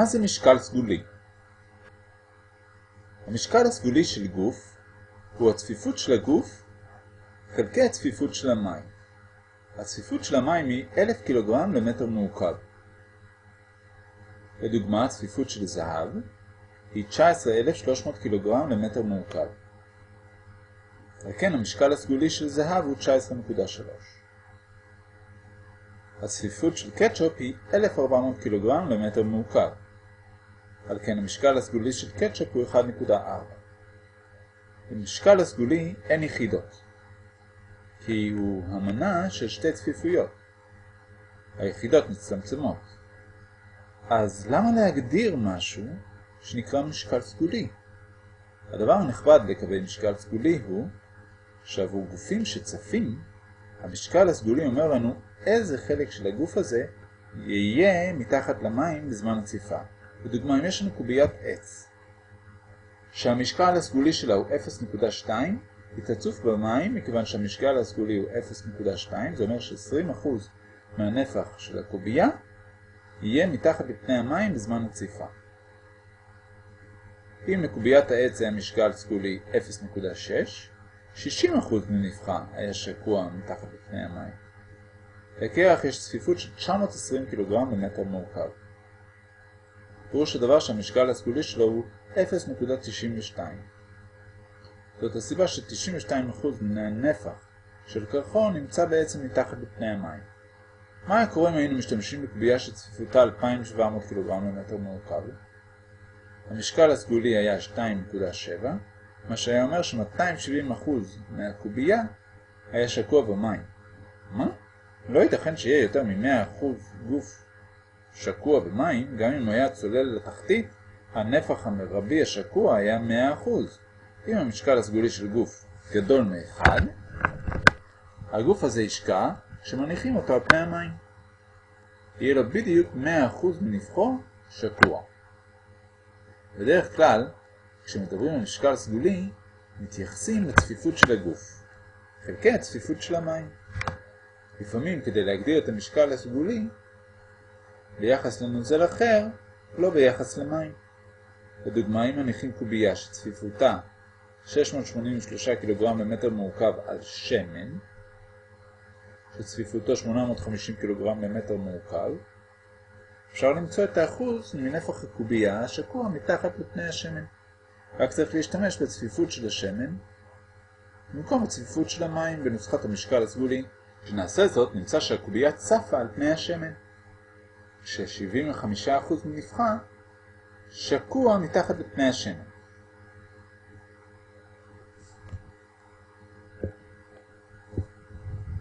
מה זה משקל סגולי? המשקל הסגולי של גוף הוא הצפיפות של הגוף חלקי הצפיפות של המים. הצפיפות של המים היא 1,000 קילוגרם למטר מעוקב. לדוגמה, הצפיפות של זהב היא 19,300 קילוגרם למטר מעוקב. על כן המשקל הסגולי של זהב הוא 19.3. הצפיפות של קטשופ היא 1,400 קילוגרם למטר מעוקב. על כן המשקל הסגולי של קטשופ הוא 1.4. במשקל הסגולי אין יחידות, כי הוא המנה של שתי צפיפויות. היחידות מצטמצמות. אז למה להגדיר משהו שנקרא משקל סגולי? הדבר הנכבד לקבל משקל סגולי הוא שעבור גופים שצפים, המשקל הסגולי אומר לנו איזה חלק של הגוף הזה יהיה מתחת למים בזמן הציפה. בדוגמה, אם יש לנו קוביית עץ, שהמשקל הסגולי שלה הוא 0.2, היא תצוף במים מכיוון שהמשקל הסגולי הוא 0.2, זה אומר ש-20% מהנפח של הקובייה יהיה מתחת לפני המים בזמן הציפה. אם לקוביית העץ זה המשקל סגולי 0.6, 60% מנפחה היה שקוע מתחת לפני המים. לקרח יש צפיפות של 920 קילוגרם למטר מורכב. פירוש הדבר שהמשקל הסגולי שלו הוא 0.92. זאת הסיבה ש-92% מן הנפח של קרחון נמצא בעצם מתחת לפני המים. מה היה קורה אם היינו משתמשים בקביעה שצפיפותה 2,700 קילוגרם למטר מורכב? המשקל הסגולי היה 2.7, מה שהיה אומר ש-270% מהקובייה היה שקוע במים. מה? לא ייתכן שיהיה יותר מ-100% גוף שקוע במים, גם אם היה צולל לתחתית, הנפח המרבי השקוע היה 100%. אם המשקל הסגולי של גוף גדול מ-1, הגוף הזה ישקע כשמניחים אותו על פני המים. יהיה לו בדיוק 100% מנפחו שקוע. בדרך כלל, כשמדברים על משקל סגולי, מתייחסים לצפיפות של הגוף, חלקי הצפיפות של המים. לפעמים כדי להגדיר את המשקל הסגולי, ביחס לנוזל אחר, לא ביחס למים. לדוגמה, אם מניחים קובייה שצפיפותה 683 קילוגרם למטר מעוקב על שמן, שצפיפותו 850 קילוגרם למטר מעוקב, אפשר למצוא את האחוז מנפח הקובייה השקוע מתחת לפני השמן. רק צריך להשתמש בצפיפות של השמן במקום הצפיפות של המים בנוסחת המשקל הסגולי. כשנעשה זאת נמצא שהקובייה צפה על פני השמן, כש-75% מנפחה שקוע מתחת לפני השמן.